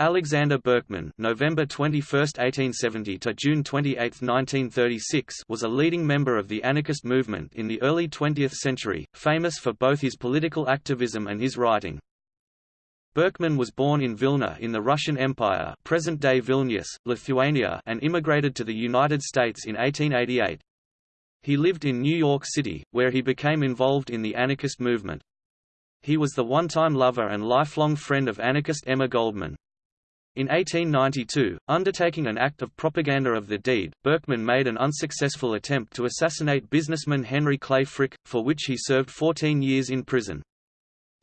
Alexander Berkman November 21, 1870 to June 28, 1936 was a leading member of the anarchist movement in the early 20th century, famous for both his political activism and his writing. Berkman was born in Vilna in the Russian Empire present-day Vilnius, Lithuania and immigrated to the United States in 1888. He lived in New York City, where he became involved in the anarchist movement. He was the one-time lover and lifelong friend of anarchist Emma Goldman. In 1892, undertaking an act of propaganda of the deed, Berkman made an unsuccessful attempt to assassinate businessman Henry Clay Frick, for which he served 14 years in prison.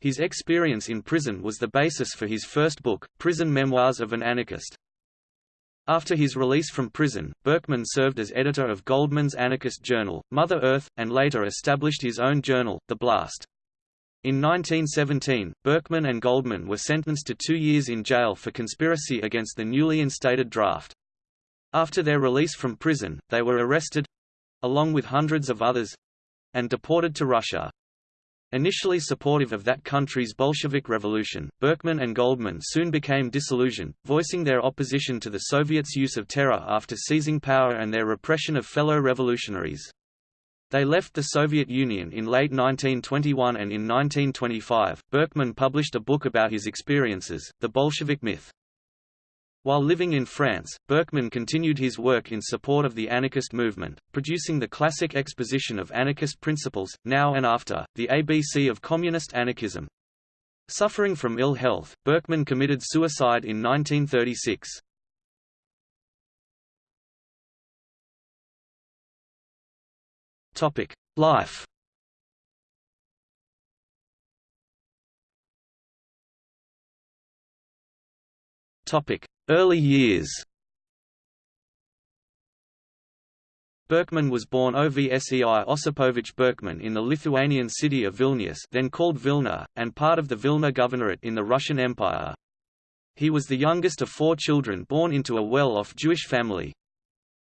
His experience in prison was the basis for his first book, Prison Memoirs of an Anarchist. After his release from prison, Berkman served as editor of Goldman's anarchist journal, Mother Earth, and later established his own journal, The Blast. In 1917, Berkman and Goldman were sentenced to two years in jail for conspiracy against the newly instated draft. After their release from prison, they were arrested—along with hundreds of others—and deported to Russia. Initially supportive of that country's Bolshevik revolution, Berkman and Goldman soon became disillusioned, voicing their opposition to the Soviets' use of terror after seizing power and their repression of fellow revolutionaries. They left the Soviet Union in late 1921 and in 1925, Berkman published a book about his experiences, The Bolshevik Myth. While living in France, Berkman continued his work in support of the anarchist movement, producing the classic exposition of anarchist principles, Now and After, the ABC of communist anarchism. Suffering from ill health, Berkman committed suicide in 1936. Topic: Life. Topic: Early years. Berkman was born Ovsei Osipovich Berkman in the Lithuanian city of Vilnius then called Vilna, and part of the Vilna Governorate in the Russian Empire. He was the youngest of four children born into a well-off Jewish family.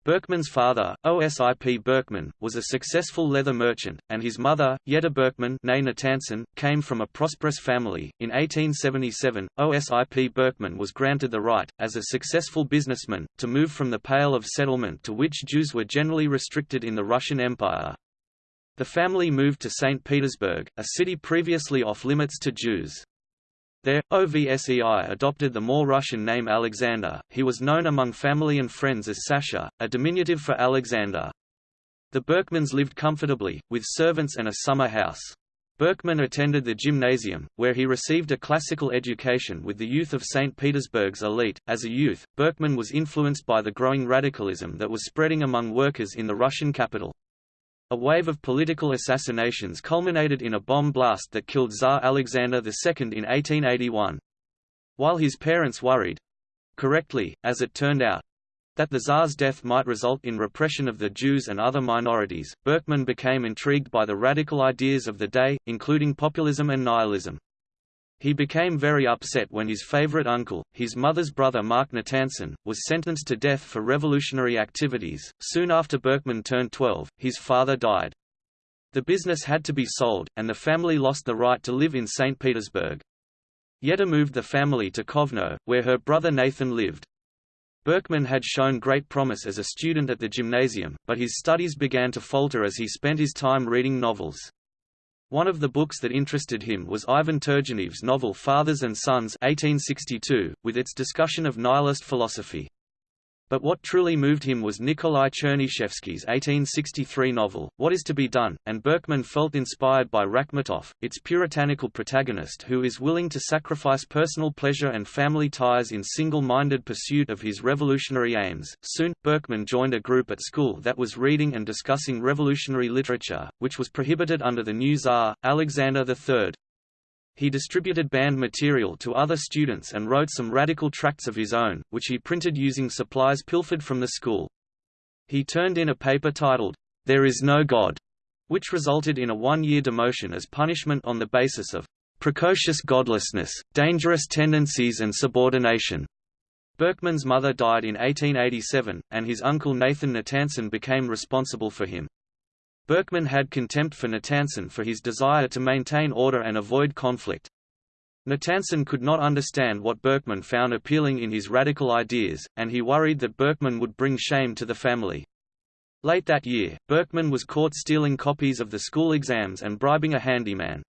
Berkman's father, Osip Berkman, was a successful leather merchant, and his mother, Yetta Berkman came from a prosperous family. In 1877, Osip Berkman was granted the right, as a successful businessman, to move from the Pale of Settlement to which Jews were generally restricted in the Russian Empire. The family moved to St. Petersburg, a city previously off-limits to Jews. There, OVSEI adopted the more Russian name Alexander. He was known among family and friends as Sasha, a diminutive for Alexander. The Berkmans lived comfortably, with servants and a summer house. Berkman attended the gymnasium, where he received a classical education with the youth of St. Petersburg's elite. As a youth, Berkman was influenced by the growing radicalism that was spreading among workers in the Russian capital. A wave of political assassinations culminated in a bomb blast that killed Tsar Alexander II in 1881. While his parents worried—correctly, as it turned out, that the Tsar's death might result in repression of the Jews and other minorities, Berkman became intrigued by the radical ideas of the day, including populism and nihilism. He became very upset when his favorite uncle, his mother's brother Mark Natanson, was sentenced to death for revolutionary activities. Soon after Berkman turned 12, his father died. The business had to be sold, and the family lost the right to live in St. Petersburg. Yetta moved the family to Kovno, where her brother Nathan lived. Berkman had shown great promise as a student at the gymnasium, but his studies began to falter as he spent his time reading novels. One of the books that interested him was Ivan Turgenev's novel Fathers and Sons 1862, with its discussion of nihilist philosophy. But what truly moved him was Nikolai Chernyshevsky's 1863 novel, What is to be Done, and Berkman felt inspired by Rakhmetov, its puritanical protagonist who is willing to sacrifice personal pleasure and family ties in single-minded pursuit of his revolutionary aims. Soon, Berkman joined a group at school that was reading and discussing revolutionary literature, which was prohibited under the new Tsar, Alexander III. He distributed banned material to other students and wrote some radical tracts of his own, which he printed using supplies pilfered from the school. He turned in a paper titled, There is no God, which resulted in a one-year demotion as punishment on the basis of precocious godlessness, dangerous tendencies and subordination. Berkman's mother died in 1887, and his uncle Nathan Natanson became responsible for him. Berkman had contempt for Natanson for his desire to maintain order and avoid conflict. Natanson could not understand what Berkman found appealing in his radical ideas, and he worried that Berkman would bring shame to the family. Late that year, Berkman was caught stealing copies of the school exams and bribing a handyman.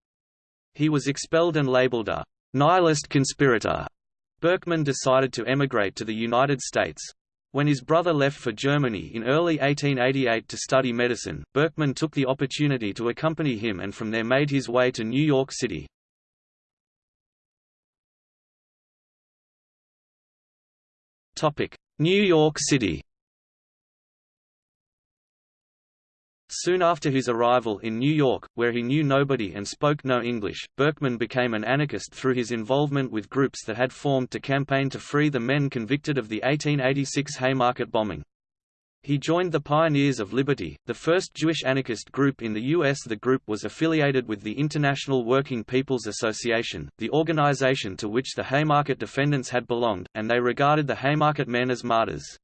He was expelled and labeled a nihilist conspirator. Berkman decided to emigrate to the United States. When his brother left for Germany in early 1888 to study medicine, Berkman took the opportunity to accompany him and from there made his way to New York City. New York City Soon after his arrival in New York, where he knew nobody and spoke no English, Berkman became an anarchist through his involvement with groups that had formed to campaign to free the men convicted of the 1886 Haymarket bombing. He joined the Pioneers of Liberty, the first Jewish anarchist group in the U.S. The group was affiliated with the International Working People's Association, the organization to which the Haymarket defendants had belonged, and they regarded the Haymarket men as martyrs.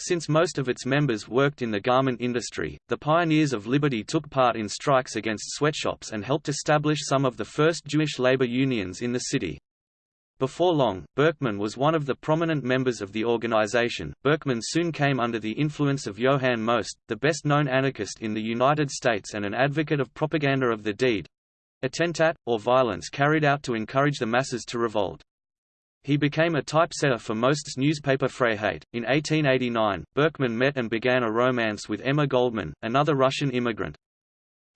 Since most of its members worked in the garment industry, the Pioneers of Liberty took part in strikes against sweatshops and helped establish some of the first Jewish labor unions in the city. Before long, Berkman was one of the prominent members of the organization. Berkman soon came under the influence of Johann Most, the best known anarchist in the United States and an advocate of propaganda of the deed attentat, or violence carried out to encourage the masses to revolt. He became a typesetter for Most's newspaper Freiheit. In 1889, Berkman met and began a romance with Emma Goldman, another Russian immigrant.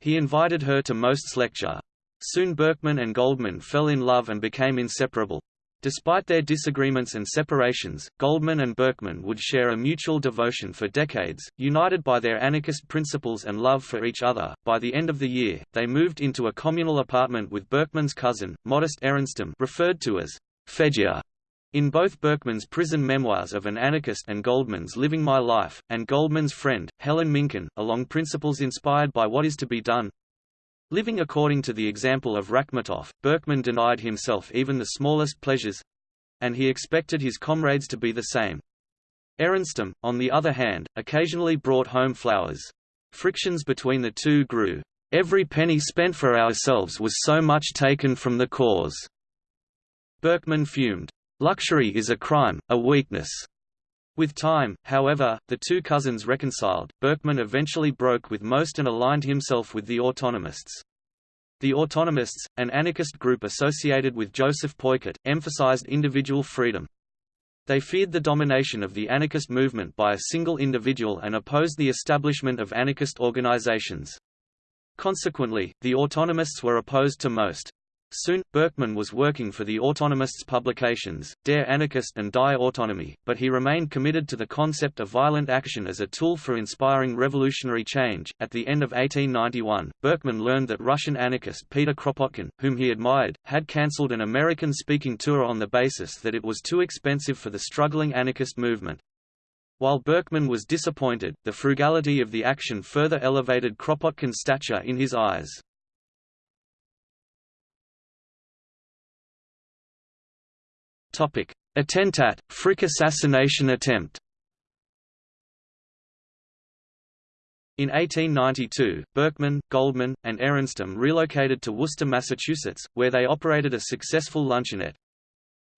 He invited her to Most's lecture. Soon Berkman and Goldman fell in love and became inseparable. Despite their disagreements and separations, Goldman and Berkman would share a mutual devotion for decades, united by their anarchist principles and love for each other. By the end of the year, they moved into a communal apartment with Berkman's cousin, Modest Aronstam, referred to as Fedya. In both Berkman's prison memoirs of an anarchist and Goldman's Living My Life, and Goldman's friend, Helen Minkin, along principles inspired by What Is to Be Done, Living according to the example of Rakhmetov, Berkman denied himself even the smallest pleasures—and he expected his comrades to be the same. Aronstam, on the other hand, occasionally brought home flowers. Frictions between the two grew. Every penny spent for ourselves was so much taken from the cause. Berkman fumed. Luxury is a crime, a weakness. With time, however, the two cousins reconciled. Berkman eventually broke with Most and aligned himself with the Autonomists. The Autonomists, an anarchist group associated with Joseph Peukert, emphasized individual freedom. They feared the domination of the anarchist movement by a single individual and opposed the establishment of anarchist organizations. Consequently, the Autonomists were opposed to Most. Soon, Berkman was working for the Autonomists' publications, Der Anarchist and Die Autonomie, but he remained committed to the concept of violent action as a tool for inspiring revolutionary change. At the end of 1891, Berkman learned that Russian anarchist Peter Kropotkin, whom he admired, had cancelled an American speaking tour on the basis that it was too expensive for the struggling anarchist movement. While Berkman was disappointed, the frugality of the action further elevated Kropotkin's stature in his eyes. Topic: Attentat, Frick assassination attempt. In 1892, Berkman, Goldman, and Aronstam relocated to Worcester, Massachusetts, where they operated a successful luncheonette.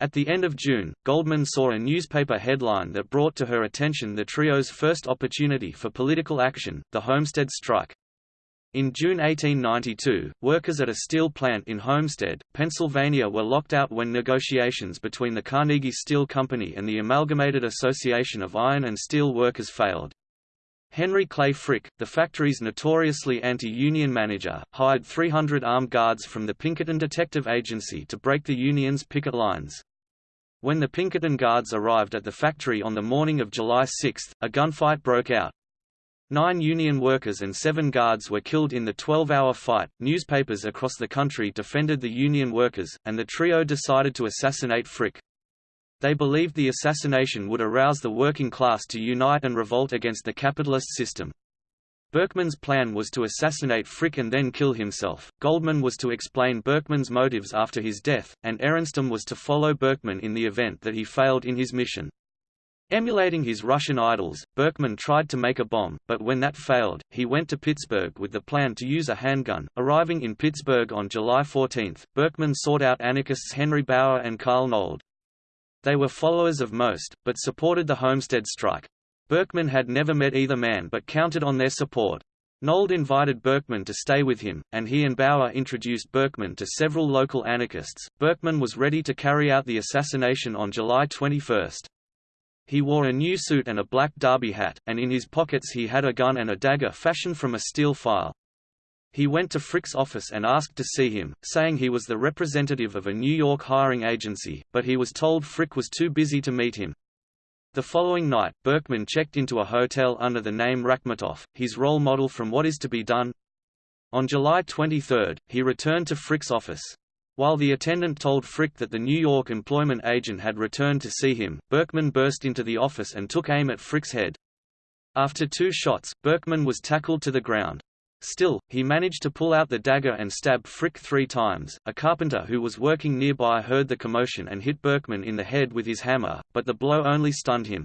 At the end of June, Goldman saw a newspaper headline that brought to her attention the trio's first opportunity for political action, the Homestead strike. In June 1892, workers at a steel plant in Homestead, Pennsylvania were locked out when negotiations between the Carnegie Steel Company and the Amalgamated Association of Iron and Steel Workers failed. Henry Clay Frick, the factory's notoriously anti-union manager, hired 300 armed guards from the Pinkerton Detective Agency to break the union's picket lines. When the Pinkerton guards arrived at the factory on the morning of July 6, a gunfight broke out. Nine Union workers and seven guards were killed in the 12-hour fight. Newspapers across the country defended the Union workers, and the trio decided to assassinate Frick. They believed the assassination would arouse the working class to unite and revolt against the capitalist system. Berkman's plan was to assassinate Frick and then kill himself, Goldman was to explain Berkman's motives after his death, and Aronstam was to follow Berkman in the event that he failed in his mission. Emulating his Russian idols, Berkman tried to make a bomb, but when that failed, he went to Pittsburgh with the plan to use a handgun. Arriving in Pittsburgh on July 14, Berkman sought out anarchists Henry Bauer and Carl Nold. They were followers of Most, but supported the Homestead strike. Berkman had never met either man but counted on their support. Nold invited Berkman to stay with him, and he and Bauer introduced Berkman to several local anarchists. Berkman was ready to carry out the assassination on July 21. He wore a new suit and a black derby hat, and in his pockets he had a gun and a dagger fashioned from a steel file. He went to Frick's office and asked to see him, saying he was the representative of a New York hiring agency, but he was told Frick was too busy to meet him. The following night, Berkman checked into a hotel under the name Rakhmetov, his role model from What Is to Be Done. On July 23, he returned to Frick's office. While the attendant told Frick that the New York employment agent had returned to see him, Berkman burst into the office and took aim at Frick's head. After two shots, Berkman was tackled to the ground. Still, he managed to pull out the dagger and stab Frick three times. A carpenter who was working nearby heard the commotion and hit Berkman in the head with his hammer, but the blow only stunned him.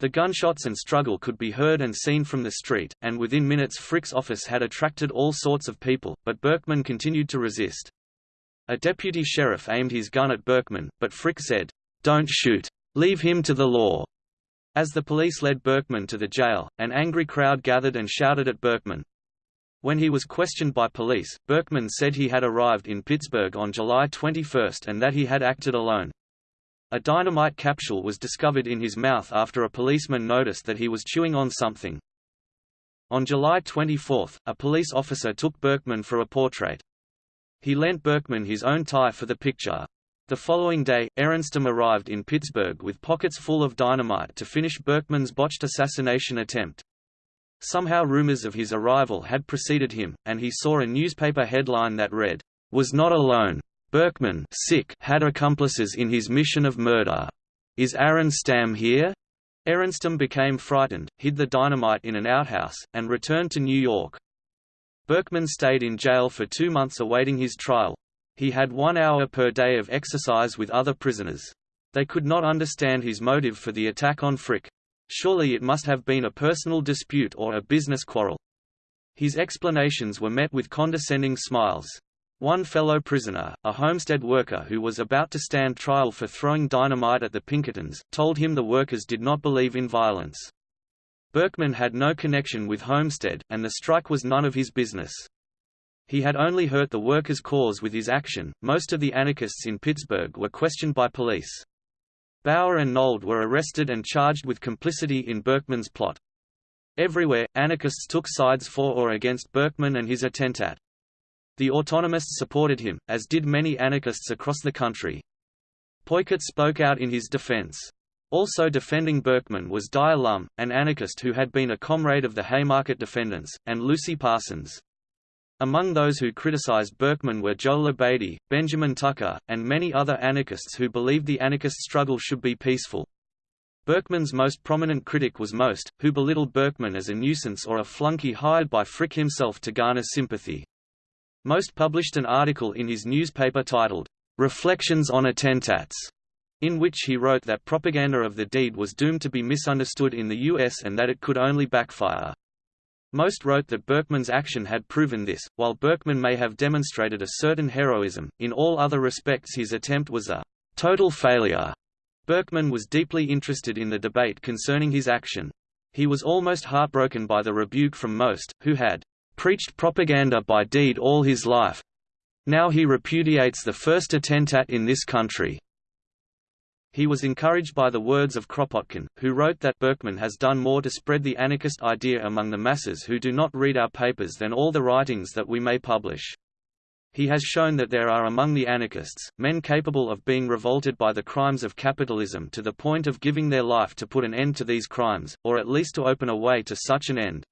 The gunshots and struggle could be heard and seen from the street, and within minutes Frick's office had attracted all sorts of people, but Berkman continued to resist. A deputy sheriff aimed his gun at Berkman, but Frick said, "'Don't shoot. Leave him to the law.' As the police led Berkman to the jail, an angry crowd gathered and shouted at Berkman. When he was questioned by police, Berkman said he had arrived in Pittsburgh on July 21 and that he had acted alone. A dynamite capsule was discovered in his mouth after a policeman noticed that he was chewing on something. On July 24, a police officer took Berkman for a portrait. He lent Berkman his own tie for the picture. The following day, Aronstam arrived in Pittsburgh with pockets full of dynamite to finish Berkman's botched assassination attempt. Somehow rumors of his arrival had preceded him, and he saw a newspaper headline that read, "Was not alone. Berkman sick had accomplices in his mission of murder. Is Aronstam here?" Aronstam became frightened, hid the dynamite in an outhouse, and returned to New York. Berkman stayed in jail for two months awaiting his trial. He had one hour per day of exercise with other prisoners. They could not understand his motive for the attack on Frick. Surely it must have been a personal dispute or a business quarrel. His explanations were met with condescending smiles. One fellow prisoner, a homestead worker who was about to stand trial for throwing dynamite at the Pinkertons, told him the workers did not believe in violence. Berkman had no connection with Homestead, and the strike was none of his business. He had only hurt the workers' cause with his action. Most of the anarchists in Pittsburgh were questioned by police. Bauer and Nold were arrested and charged with complicity in Berkman's plot. Everywhere, anarchists took sides for or against Berkman and his attentat. The autonomists supported him, as did many anarchists across the country. Peukert spoke out in his defense. Also defending Berkman was Dyer Lum, an anarchist who had been a comrade of the Haymarket defendants, and Lucy Parsons. Among those who criticized Berkman were Joe Labadie, Benjamin Tucker, and many other anarchists who believed the anarchist struggle should be peaceful. Berkman's most prominent critic was Most, who belittled Berkman as a nuisance or a flunky hired by Frick himself to garner sympathy. Most published an article in his newspaper titled, "'Reflections on Attentats' in which he wrote that propaganda of the deed was doomed to be misunderstood in the U.S. and that it could only backfire. Most wrote that Berkman's action had proven this, while Berkman may have demonstrated a certain heroism, in all other respects his attempt was a total failure. Berkman was deeply interested in the debate concerning his action. He was almost heartbroken by the rebuke from Most, who had preached propaganda by deed all his life. Now he repudiates the first attentat in this country. He was encouraged by the words of Kropotkin, who wrote that Berkman has done more to spread the anarchist idea among the masses who do not read our papers than all the writings that we may publish. He has shown that there are among the anarchists, men capable of being revolted by the crimes of capitalism to the point of giving their life to put an end to these crimes, or at least to open a way to such an end.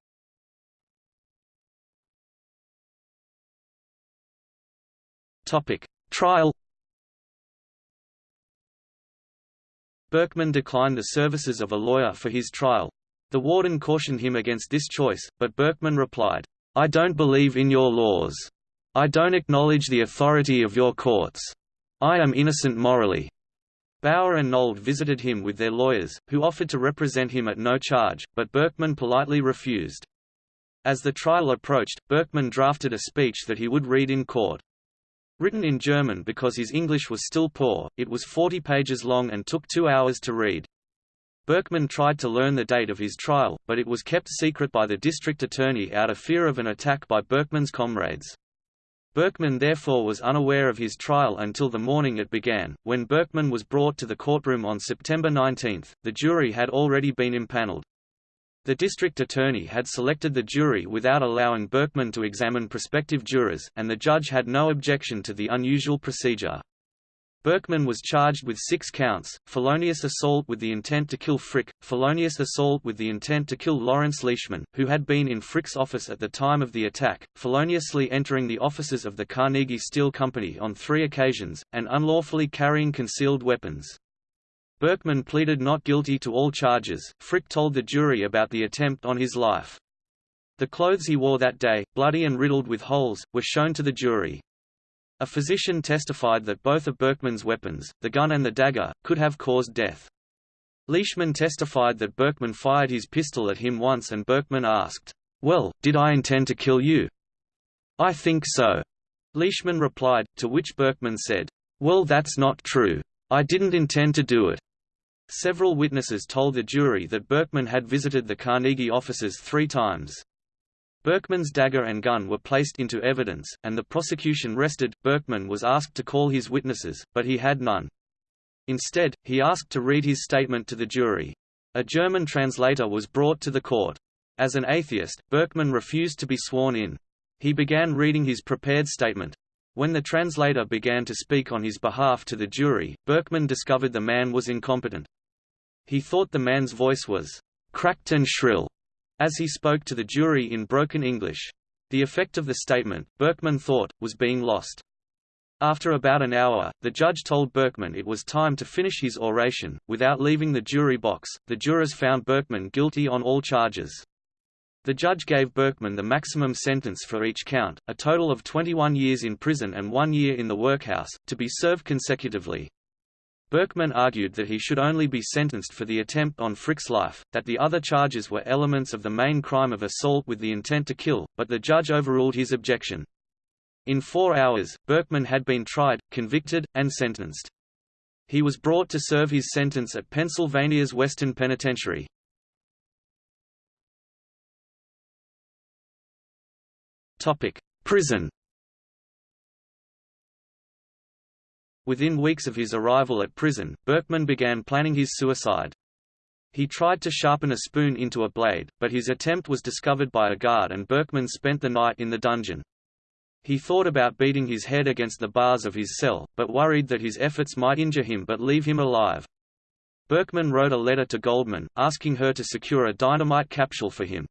Trial Berkman declined the services of a lawyer for his trial. The warden cautioned him against this choice, but Berkman replied, I don't believe in your laws. I don't acknowledge the authority of your courts. I am innocent morally. Bauer and Nold visited him with their lawyers, who offered to represent him at no charge, but Berkman politely refused. As the trial approached, Berkman drafted a speech that he would read in court. Written in German because his English was still poor, it was 40 pages long and took two hours to read. Berkman tried to learn the date of his trial, but it was kept secret by the district attorney out of fear of an attack by Berkman's comrades. Berkman therefore was unaware of his trial until the morning it began. When Berkman was brought to the courtroom on September 19, the jury had already been impaneled. The district attorney had selected the jury without allowing Berkman to examine prospective jurors, and the judge had no objection to the unusual procedure. Berkman was charged with six counts, felonious assault with the intent to kill Frick, felonious assault with the intent to kill Lawrence Leishman, who had been in Frick's office at the time of the attack, feloniously entering the offices of the Carnegie Steel Company on three occasions, and unlawfully carrying concealed weapons. Berkman pleaded not guilty to all charges. Frick told the jury about the attempt on his life. The clothes he wore that day, bloody and riddled with holes, were shown to the jury. A physician testified that both of Berkman's weapons, the gun and the dagger, could have caused death. Leishman testified that Berkman fired his pistol at him once and Berkman asked, Well, did I intend to kill you? I think so. Leishman replied, to which Berkman said, Well that's not true. I didn't intend to do it. Several witnesses told the jury that Berkman had visited the Carnegie offices three times. Berkman's dagger and gun were placed into evidence, and the prosecution rested. Berkman was asked to call his witnesses, but he had none. Instead, he asked to read his statement to the jury. A German translator was brought to the court. As an atheist, Berkman refused to be sworn in. He began reading his prepared statement. When the translator began to speak on his behalf to the jury, Berkman discovered the man was incompetent. He thought the man's voice was cracked and shrill, as he spoke to the jury in broken English. The effect of the statement, Berkman thought, was being lost. After about an hour, the judge told Berkman it was time to finish his oration. Without leaving the jury box, the jurors found Berkman guilty on all charges. The judge gave Berkman the maximum sentence for each count, a total of 21 years in prison and one year in the workhouse, to be served consecutively. Berkman argued that he should only be sentenced for the attempt on Frick's life, that the other charges were elements of the main crime of assault with the intent to kill, but the judge overruled his objection. In four hours, Berkman had been tried, convicted, and sentenced. He was brought to serve his sentence at Pennsylvania's Western Penitentiary. Prison Within weeks of his arrival at prison, Berkman began planning his suicide. He tried to sharpen a spoon into a blade, but his attempt was discovered by a guard and Berkman spent the night in the dungeon. He thought about beating his head against the bars of his cell, but worried that his efforts might injure him but leave him alive. Berkman wrote a letter to Goldman, asking her to secure a dynamite capsule for him.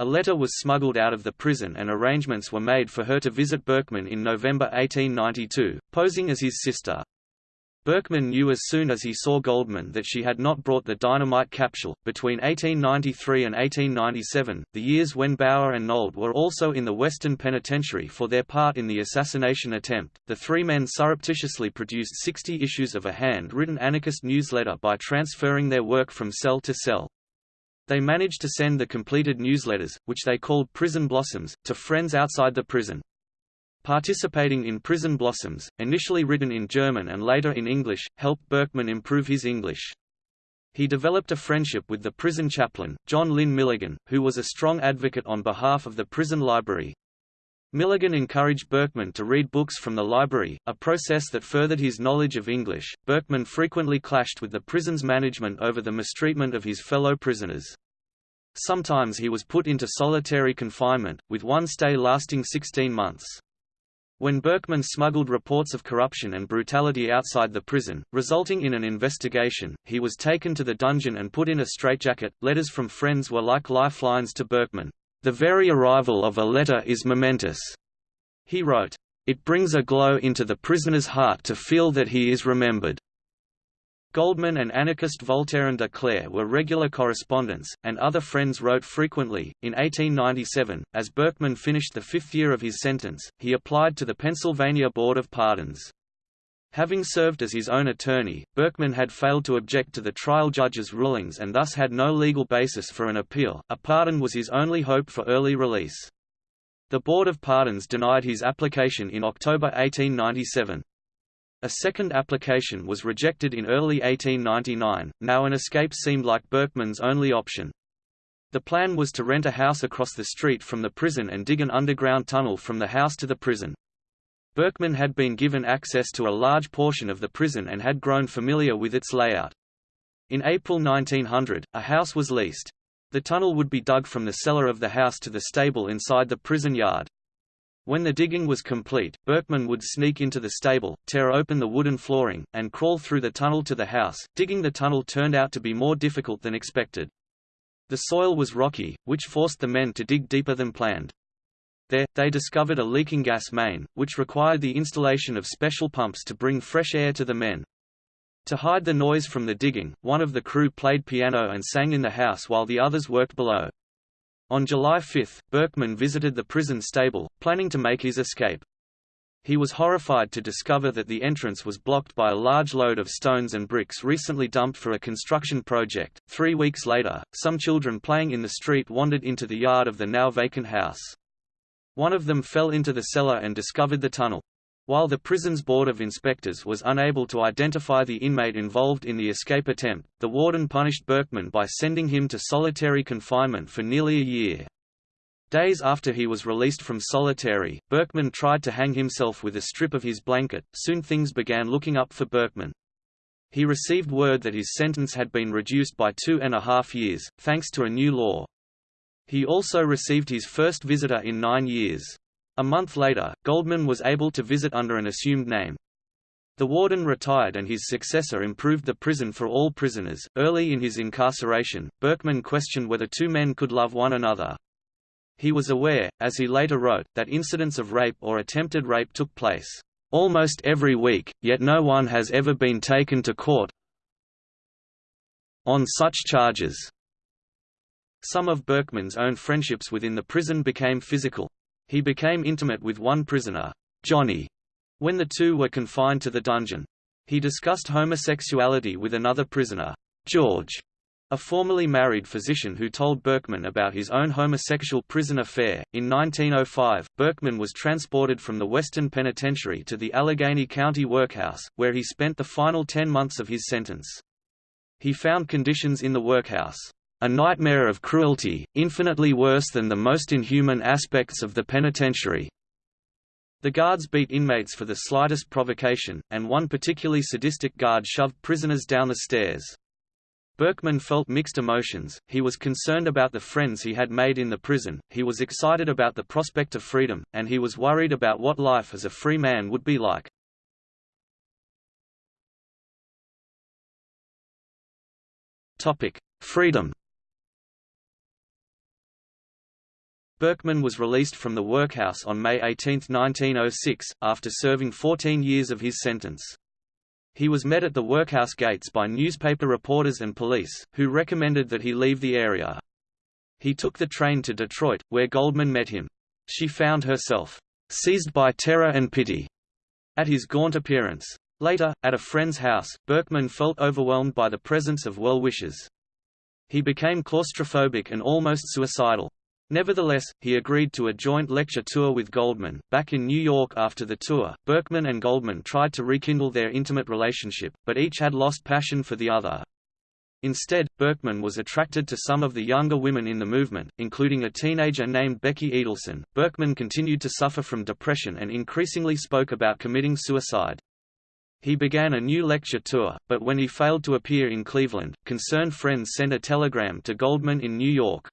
A letter was smuggled out of the prison and arrangements were made for her to visit Berkman in November 1892, posing as his sister. Berkman knew as soon as he saw Goldman that she had not brought the dynamite capsule. Between 1893 and 1897, the years when Bauer and Nold were also in the Western Penitentiary for their part in the assassination attempt, the three men surreptitiously produced 60 issues of a hand-written anarchist newsletter by transferring their work from cell to cell. They managed to send the completed newsletters, which they called Prison Blossoms, to friends outside the prison. Participating in Prison Blossoms, initially written in German and later in English, helped Berkman improve his English. He developed a friendship with the prison chaplain, John Lynn Milligan, who was a strong advocate on behalf of the prison library. Milligan encouraged Berkman to read books from the library, a process that furthered his knowledge of English. Berkman frequently clashed with the prison's management over the mistreatment of his fellow prisoners. Sometimes he was put into solitary confinement, with one stay lasting 16 months. When Berkman smuggled reports of corruption and brutality outside the prison, resulting in an investigation, he was taken to the dungeon and put in a straitjacket. Letters from friends were like lifelines to Berkman. The very arrival of a letter is momentous, he wrote. It brings a glow into the prisoner's heart to feel that he is remembered. Goldman and anarchist Voltairine de Cleyre were regular correspondents, and other friends wrote frequently. In 1897, as Berkman finished the fifth year of his sentence, he applied to the Pennsylvania Board of Pardons. Having served as his own attorney, Berkman had failed to object to the trial judge's rulings and thus had no legal basis for an appeal. A pardon was his only hope for early release. The Board of Pardons denied his application in October 1897. A second application was rejected in early 1899, now an escape seemed like Berkman's only option. The plan was to rent a house across the street from the prison and dig an underground tunnel from the house to the prison. Berkman had been given access to a large portion of the prison and had grown familiar with its layout. In April 1900, a house was leased. The tunnel would be dug from the cellar of the house to the stable inside the prison yard. When the digging was complete, Berkman would sneak into the stable, tear open the wooden flooring, and crawl through the tunnel to the house. Digging the tunnel turned out to be more difficult than expected. The soil was rocky, which forced the men to dig deeper than planned. There, they discovered a leaking gas main, which required the installation of special pumps to bring fresh air to the men. To hide the noise from the digging, one of the crew played piano and sang in the house while the others worked below. On July 5, Berkman visited the prison stable, planning to make his escape. He was horrified to discover that the entrance was blocked by a large load of stones and bricks recently dumped for a construction project. Three weeks later, some children playing in the street wandered into the yard of the now vacant house. One of them fell into the cellar and discovered the tunnel. While the prison's Board of Inspectors was unable to identify the inmate involved in the escape attempt, the warden punished Berkman by sending him to solitary confinement for nearly a year. Days after he was released from solitary, Berkman tried to hang himself with a strip of his blanket. Soon things began looking up for Berkman. He received word that his sentence had been reduced by two and a half years, thanks to a new law. He also received his first visitor in nine years. A month later, Goldman was able to visit under an assumed name. The warden retired and his successor improved the prison for all prisoners. Early in his incarceration, Berkman questioned whether two men could love one another. He was aware, as he later wrote, that incidents of rape or attempted rape took place almost every week, yet no one has ever been taken to court on such charges. Some of Berkman's own friendships within the prison became physical. He became intimate with one prisoner, Johnny, when the two were confined to the dungeon. He discussed homosexuality with another prisoner, George, a formerly married physician who told Berkman about his own homosexual prison affair. In 1905, Berkman was transported from the Western Penitentiary to the Allegheny County Workhouse, where he spent the final ten months of his sentence. He found conditions in the workhouse, a nightmare of cruelty, infinitely worse than the most inhuman aspects of the penitentiary. The guards beat inmates for the slightest provocation, and one particularly sadistic guard shoved prisoners down the stairs. Berkman felt mixed emotions, he was concerned about the friends he had made in the prison, he was excited about the prospect of freedom, and he was worried about what life as a free man would be like. Freedom Berkman was released from the workhouse on May 18, 1906, after serving 14 years of his sentence. He was met at the workhouse gates by newspaper reporters and police, who recommended that he leave the area. He took the train to Detroit, where Goldman met him. She found herself seized by terror and pity at his gaunt appearance. Later, at a friend's house, Berkman felt overwhelmed by the presence of well-wishers. He became claustrophobic and almost suicidal. Nevertheless, he agreed to a joint lecture tour with Goldman. Back in New York after the tour, Berkman and Goldman tried to rekindle their intimate relationship, but each had lost passion for the other. Instead, Berkman was attracted to some of the younger women in the movement, including a teenager named Becky Edelson. Berkman continued to suffer from depression and increasingly spoke about committing suicide. He began a new lecture tour, but when he failed to appear in Cleveland, concerned friends sent a telegram to Goldman in New York.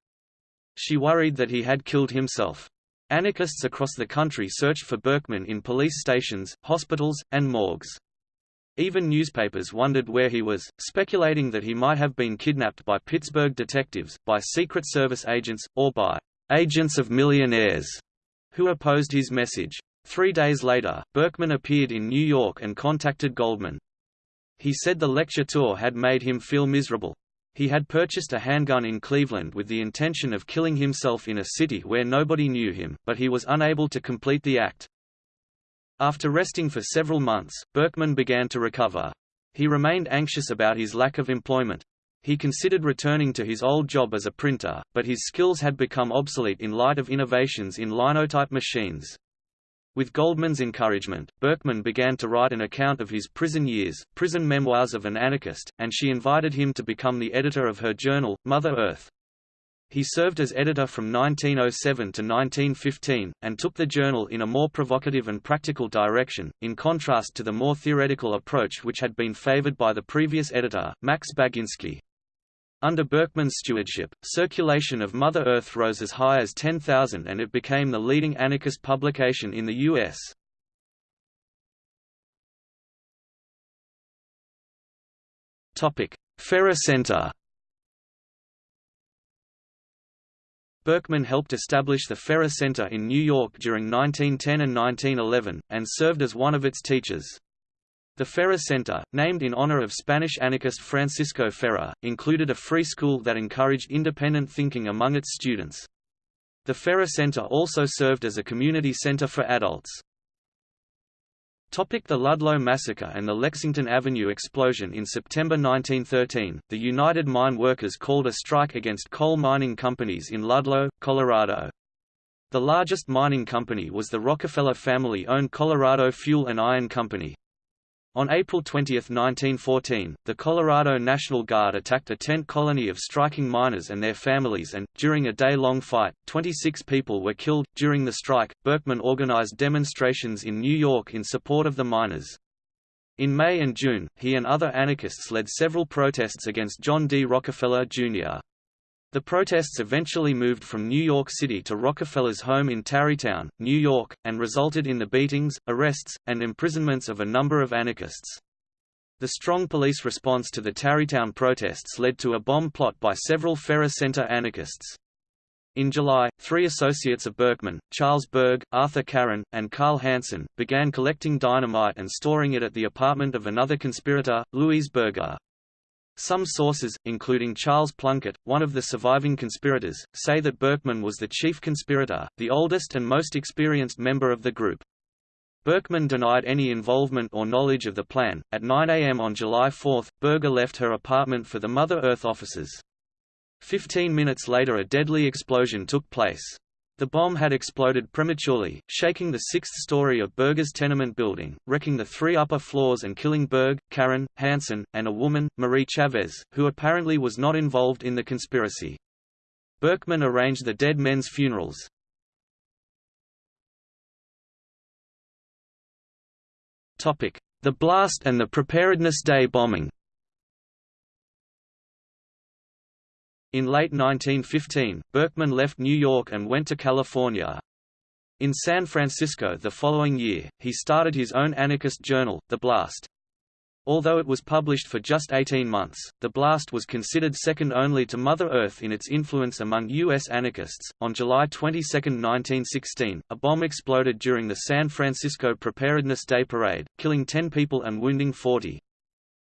She worried that he had killed himself. Anarchists across the country searched for Berkman in police stations, hospitals, and morgues. Even newspapers wondered where he was, speculating that he might have been kidnapped by Pittsburgh detectives, by Secret Service agents, or by agents of millionaires who opposed his message. Three days later, Berkman appeared in New York and contacted Goldman. He said the lecture tour had made him feel miserable, he had purchased a handgun in Cleveland with the intention of killing himself in a city where nobody knew him, but he was unable to complete the act. After resting for several months, Berkman began to recover. He remained anxious about his lack of employment. He considered returning to his old job as a printer, but his skills had become obsolete in light of innovations in linotype machines. With Goldman's encouragement, Berkman began to write an account of his prison years, Prison Memoirs of an Anarchist, and she invited him to become the editor of her journal, Mother Earth. He served as editor from 1907 to 1915, and took the journal in a more provocative and practical direction, in contrast to the more theoretical approach which had been favored by the previous editor, Max Baginski. Under Berkman's stewardship, circulation of Mother Earth rose as high as 10,000 and it became the leading anarchist publication in the U.S. Ferrer Center Berkman helped establish the Ferrer Center in New York during 1910 and 1911, and served as one of its teachers. The Ferrer Center, named in honor of Spanish anarchist Francisco Ferrer, included a free school that encouraged independent thinking among its students. The Ferrer Center also served as a community center for adults. Topic the Ludlow Massacre and the Lexington Avenue explosion In September 1913, the United Mine Workers called a strike against coal mining companies in Ludlow, Colorado. The largest mining company was the Rockefeller family-owned Colorado Fuel and Iron Company. On April 20, 1914, the Colorado National Guard attacked a tent colony of striking miners and their families and, during a day-long fight, 26 people were killed. During the strike, Berkman organized demonstrations in New York in support of the miners. In May and June, he and other anarchists led several protests against John D. Rockefeller, Jr. The protests eventually moved from New York City to Rockefeller's home in Tarrytown, New York, and resulted in the beatings, arrests, and imprisonments of a number of anarchists. The strong police response to the Tarrytown protests led to a bomb plot by several Ferrer Center anarchists. In July, three associates of Berkman, Charles Berg, Arthur Caron, and Carl Hansen, began collecting dynamite and storing it at the apartment of another conspirator, Louise Berger. Some sources, including Charles Plunkett, one of the surviving conspirators, say that Berkman was the chief conspirator, the oldest and most experienced member of the group. Berkman denied any involvement or knowledge of the plan. At 9 a.m. on July 4, Berger left her apartment for the Mother Earth offices. Fifteen minutes later a deadly explosion took place. The bomb had exploded prematurely, shaking the sixth story of Berger's tenement building, wrecking the three upper floors and killing Berg, Caron, Hansen, and a woman, Marie Chavez, who apparently was not involved in the conspiracy. Berkman arranged the dead men's funerals. The blast and the Preparedness Day bombing In late 1915, Berkman left New York and went to California. In San Francisco the following year, he started his own anarchist journal, The Blast. Although it was published for just 18 months, The Blast was considered second only to Mother Earth in its influence among U.S. anarchists. On July 22, 1916, a bomb exploded during the San Francisco Preparedness Day Parade, killing 10 people and wounding 40.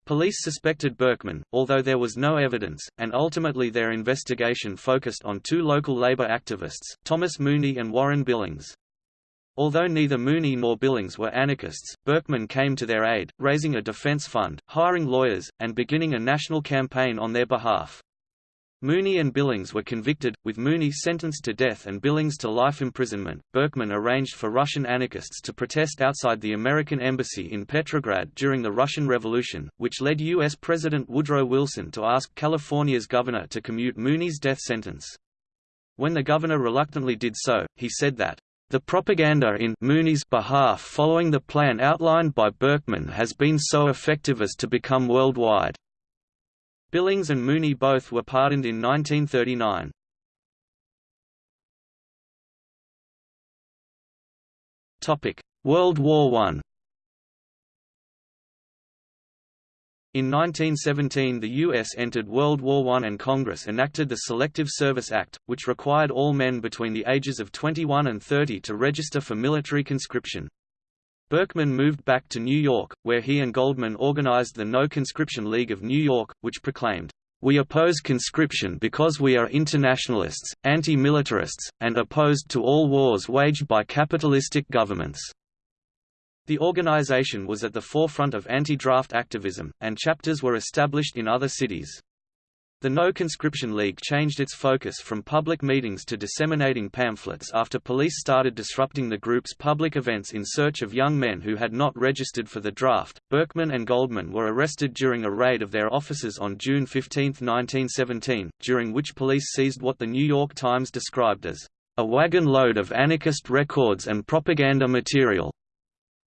Police suspected Berkman, although there was no evidence, and ultimately their investigation focused on two local labor activists, Thomas Mooney and Warren Billings. Although neither Mooney nor Billings were anarchists, Berkman came to their aid, raising a defense fund, hiring lawyers, and beginning a national campaign on their behalf. Mooney and Billings were convicted, with Mooney sentenced to death and Billings to life imprisonment. Berkman arranged for Russian anarchists to protest outside the American embassy in Petrograd during the Russian Revolution, which led U.S. President Woodrow Wilson to ask California's governor to commute Mooney's death sentence. When the governor reluctantly did so, he said that, the propaganda in Mooney's behalf following the plan outlined by Berkman has been so effective as to become worldwide. Billings and Mooney both were pardoned in 1939. World War I In 1917 the U.S. entered World War I and Congress enacted the Selective Service Act, which required all men between the ages of 21 and 30 to register for military conscription. Berkman moved back to New York, where he and Goldman organized the No Conscription League of New York, which proclaimed, "...we oppose conscription because we are internationalists, anti-militarists, and opposed to all wars waged by capitalistic governments." The organization was at the forefront of anti-draft activism, and chapters were established in other cities. The No Conscription League changed its focus from public meetings to disseminating pamphlets after police started disrupting the group's public events in search of young men who had not registered for the draft. Berkman and Goldman were arrested during a raid of their offices on June 15, 1917, during which police seized what the New York Times described as a wagon load of anarchist records and propaganda material.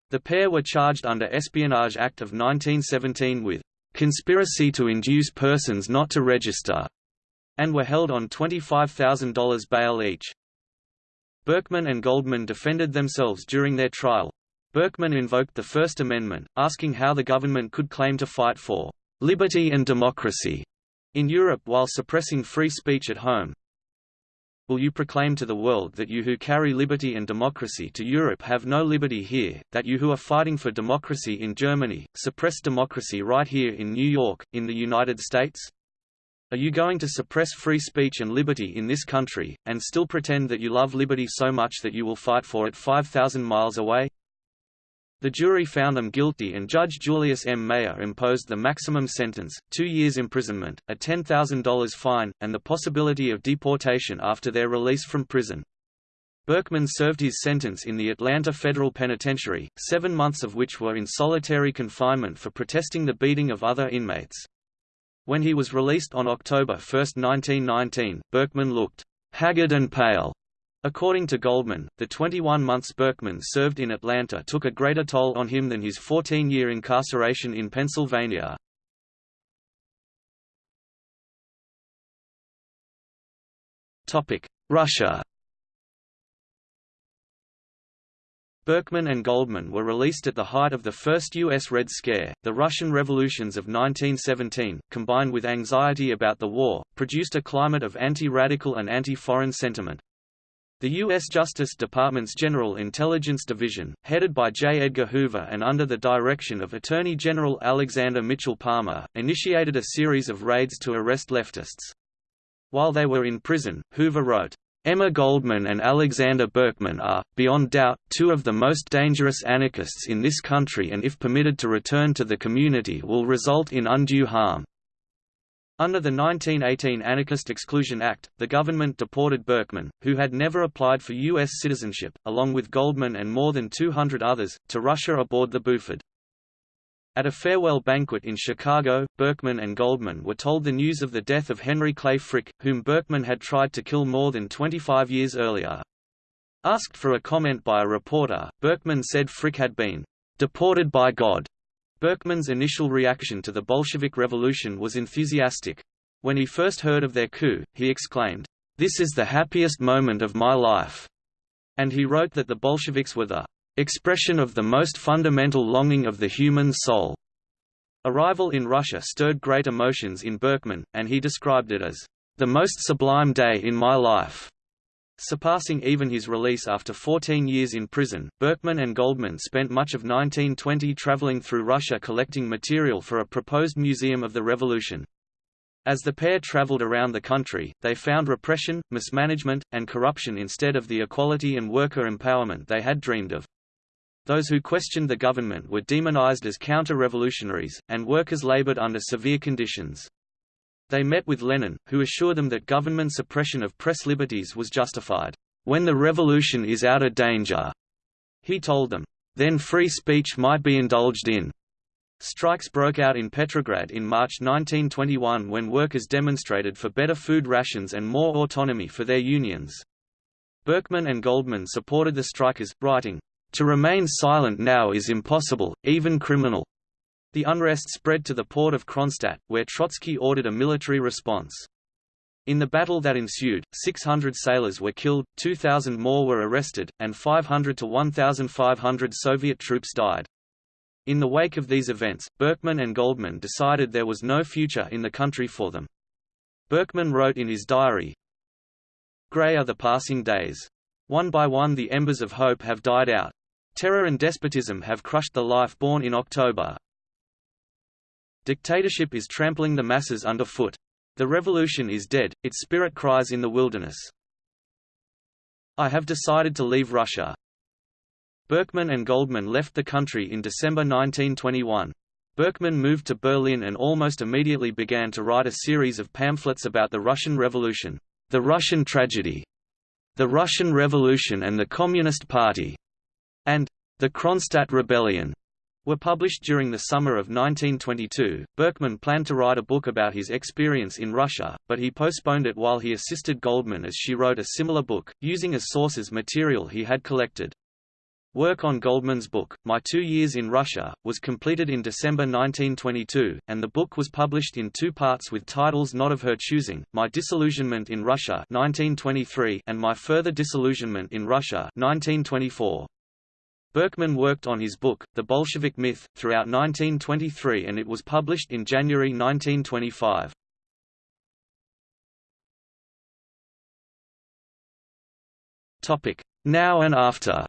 The pair were charged under Espionage Act of 1917 with conspiracy to induce persons not to register, and were held on $25,000 bail each. Berkman and Goldman defended themselves during their trial. Berkman invoked the First Amendment, asking how the government could claim to fight for liberty and democracy in Europe while suppressing free speech at home will you proclaim to the world that you who carry liberty and democracy to Europe have no liberty here, that you who are fighting for democracy in Germany, suppress democracy right here in New York, in the United States? Are you going to suppress free speech and liberty in this country, and still pretend that you love liberty so much that you will fight for it 5,000 miles away? The jury found them guilty and Judge Julius M. Mayer imposed the maximum sentence, two years imprisonment, a $10,000 fine, and the possibility of deportation after their release from prison. Berkman served his sentence in the Atlanta Federal Penitentiary, seven months of which were in solitary confinement for protesting the beating of other inmates. When he was released on October 1, 1919, Berkman looked haggard and pale According to Goldman, the 21 months Berkman served in Atlanta took a greater toll on him than his 14-year incarceration in Pennsylvania. Russia Berkman and Goldman were released at the height of the first U.S. Red Scare. The Russian revolutions of 1917, combined with anxiety about the war, produced a climate of anti-radical and anti-foreign sentiment. The U.S. Justice Department's General Intelligence Division, headed by J. Edgar Hoover and under the direction of Attorney General Alexander Mitchell Palmer, initiated a series of raids to arrest leftists. While they were in prison, Hoover wrote, Emma Goldman and Alexander Berkman are, beyond doubt, two of the most dangerous anarchists in this country and if permitted to return to the community will result in undue harm. Under the 1918 Anarchist Exclusion Act, the government deported Berkman, who had never applied for U.S. citizenship, along with Goldman and more than 200 others, to Russia aboard the Buford. At a farewell banquet in Chicago, Berkman and Goldman were told the news of the death of Henry Clay Frick, whom Berkman had tried to kill more than 25 years earlier. Asked for a comment by a reporter, Berkman said Frick had been deported by God Berkman's initial reaction to the Bolshevik Revolution was enthusiastic. When he first heard of their coup, he exclaimed, "'This is the happiest moment of my life!' And he wrote that the Bolsheviks were the "'expression of the most fundamental longing of the human soul'." Arrival in Russia stirred great emotions in Berkman, and he described it as, "'the most sublime day in my life' surpassing even his release after 14 years in prison. Berkman and Goldman spent much of 1920 traveling through Russia collecting material for a proposed Museum of the Revolution. As the pair traveled around the country, they found repression, mismanagement, and corruption instead of the equality and worker empowerment they had dreamed of. Those who questioned the government were demonized as counter-revolutionaries, and workers labored under severe conditions. They met with Lenin, who assured them that government suppression of press liberties was justified. When the revolution is out of danger, he told them, then free speech might be indulged in. Strikes broke out in Petrograd in March 1921 when workers demonstrated for better food rations and more autonomy for their unions. Berkman and Goldman supported the strikers, writing, To remain silent now is impossible, even criminal. The unrest spread to the port of Kronstadt, where Trotsky ordered a military response. In the battle that ensued, 600 sailors were killed, 2,000 more were arrested, and 500 to 1,500 Soviet troops died. In the wake of these events, Berkman and Goldman decided there was no future in the country for them. Berkman wrote in his diary, Grey are the passing days. One by one the embers of hope have died out. Terror and despotism have crushed the life born in October, Dictatorship is trampling the masses underfoot. The revolution is dead, its spirit cries in the wilderness. I have decided to leave Russia. Berkman and Goldman left the country in December 1921. Berkman moved to Berlin and almost immediately began to write a series of pamphlets about the Russian Revolution, the Russian Tragedy, the Russian Revolution and the Communist Party, and the Kronstadt Rebellion were published during the summer of 1922. Berkman planned to write a book about his experience in Russia, but he postponed it while he assisted Goldman as she wrote a similar book, using as sources material he had collected. Work on Goldman's book, My Two Years in Russia, was completed in December 1922, and the book was published in two parts with titles not of her choosing, My Disillusionment in Russia 1923 and My Further Disillusionment in Russia 1924. Berkman worked on his book, The Bolshevik Myth, throughout 1923 and it was published in January 1925. Now and after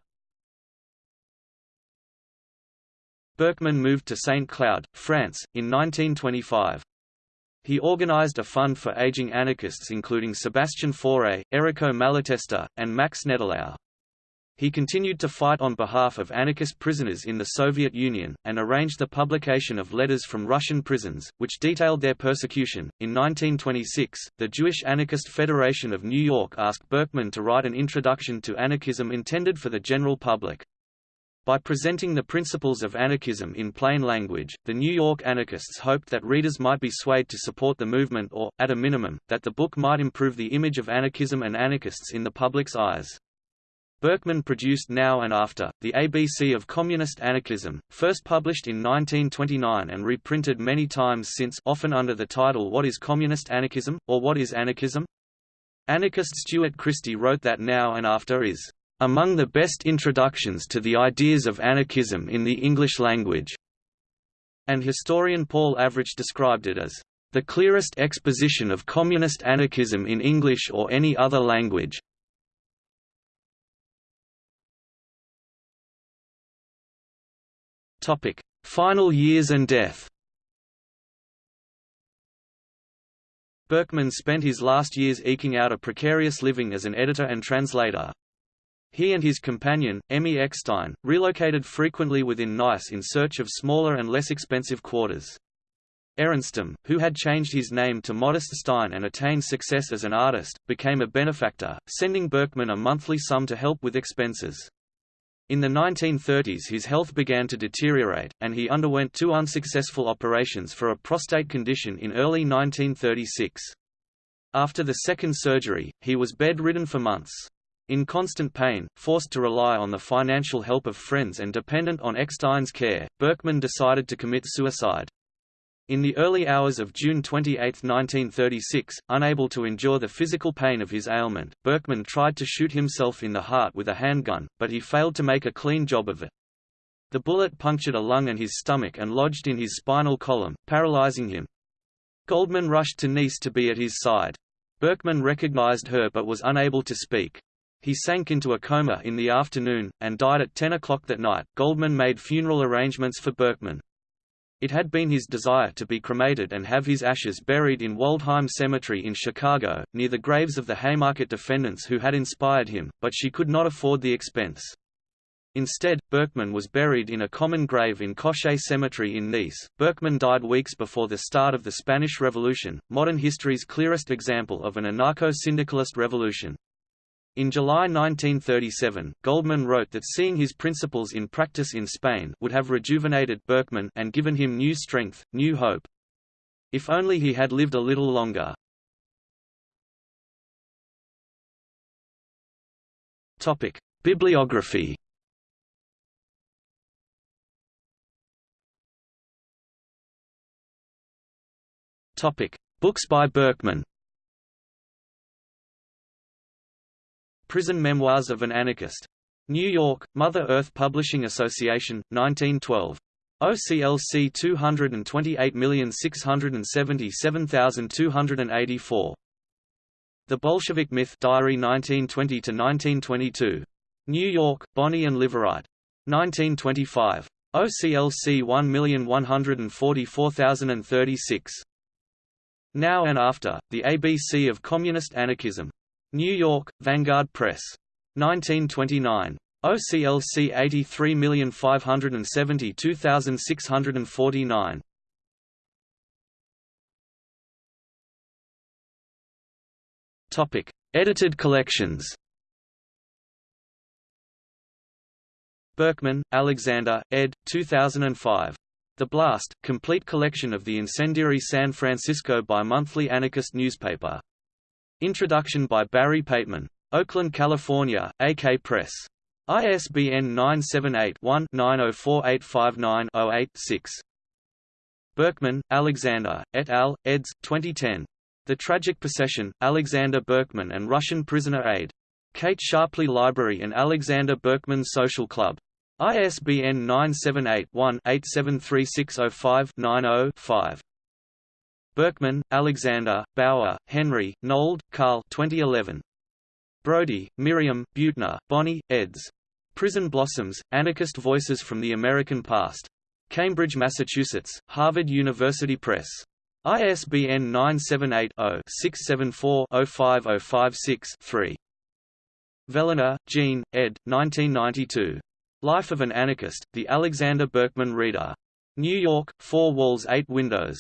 Berkman moved to St. Cloud, France, in 1925. He organized a fund for aging anarchists including Sebastian Faure, Errico Malatesta, and Max Nettlau. He continued to fight on behalf of anarchist prisoners in the Soviet Union, and arranged the publication of letters from Russian prisons, which detailed their persecution. In 1926, the Jewish Anarchist Federation of New York asked Berkman to write an introduction to anarchism intended for the general public. By presenting the principles of anarchism in plain language, the New York anarchists hoped that readers might be swayed to support the movement or, at a minimum, that the book might improve the image of anarchism and anarchists in the public's eyes. Berkman produced Now and After, the ABC of Communist Anarchism, first published in 1929 and reprinted many times since often under the title What is Communist Anarchism? or What is Anarchism? Anarchist Stuart Christie wrote that Now and After is among the best introductions to the ideas of anarchism in the English language, and historian Paul Avrich described it as the clearest exposition of communist anarchism in English or any other language. Topic: Final years and death. Berkman spent his last years eking out a precarious living as an editor and translator. He and his companion, Emmy Eckstein, relocated frequently within Nice in search of smaller and less expensive quarters. Aronstam, who had changed his name to Modest Stein and attained success as an artist, became a benefactor, sending Berkman a monthly sum to help with expenses. In the 1930s his health began to deteriorate, and he underwent two unsuccessful operations for a prostate condition in early 1936. After the second surgery, he was bedridden for months. In constant pain, forced to rely on the financial help of friends and dependent on Eckstein's care, Berkman decided to commit suicide. In the early hours of June 28, 1936, unable to endure the physical pain of his ailment, Berkman tried to shoot himself in the heart with a handgun, but he failed to make a clean job of it. The bullet punctured a lung and his stomach and lodged in his spinal column, paralyzing him. Goldman rushed to Nice to be at his side. Berkman recognized her but was unable to speak. He sank into a coma in the afternoon, and died at 10 o'clock that night. Goldman made funeral arrangements for Berkman. It had been his desire to be cremated and have his ashes buried in Waldheim Cemetery in Chicago, near the graves of the Haymarket defendants who had inspired him, but she could not afford the expense. Instead, Berkman was buried in a common grave in Cochet Cemetery in Nice. Berkman died weeks before the start of the Spanish Revolution, modern history's clearest example of an anarcho-syndicalist revolution. In July 1937, Goldman wrote that seeing his principles in practice in Spain would have rejuvenated Berkman and given him new strength, new hope. If only he had lived a little longer. Topic: Bibliography. Topic: Books by Berkman. Prison Memoirs of an Anarchist. New York, Mother Earth Publishing Association, 1912. OCLC 228677284. The Bolshevik Myth Diary 1920–1922. New York, Boni and Liveright. 1925. OCLC 1144036. Now and After, The ABC of Communist Anarchism. New York, Vanguard Press. 1929. OCLC 83572649 Topic: Edited collections. Berkman, Alexander, ed. 2005. The Blast, complete collection of the incendiary San Francisco bi-monthly anarchist newspaper. Introduction by Barry Pateman. Oakland, California, AK Press. ISBN 978-1-904859-08-6. Berkman, Alexander, et al., eds. 2010. The Tragic Procession, Alexander Berkman and Russian Prisoner Aid. Kate Sharpley Library and Alexander Berkman Social Club. ISBN 978-1-873605-90-5. Berkman, Alexander, Bauer, Henry, Nold, Carl 2011. Brody, Miriam, Buettner, Bonnie, eds. Prison Blossoms, Anarchist Voices from the American Past. Cambridge, Massachusetts, Harvard University Press. ISBN 978-0-674-05056-3. Fellner, Jean, ed. 1992. Life of an Anarchist, The Alexander Berkman Reader. New York, Four Walls Eight Windows.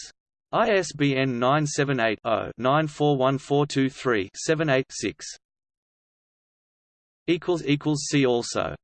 ISBN 978-0-941423-78-6. See also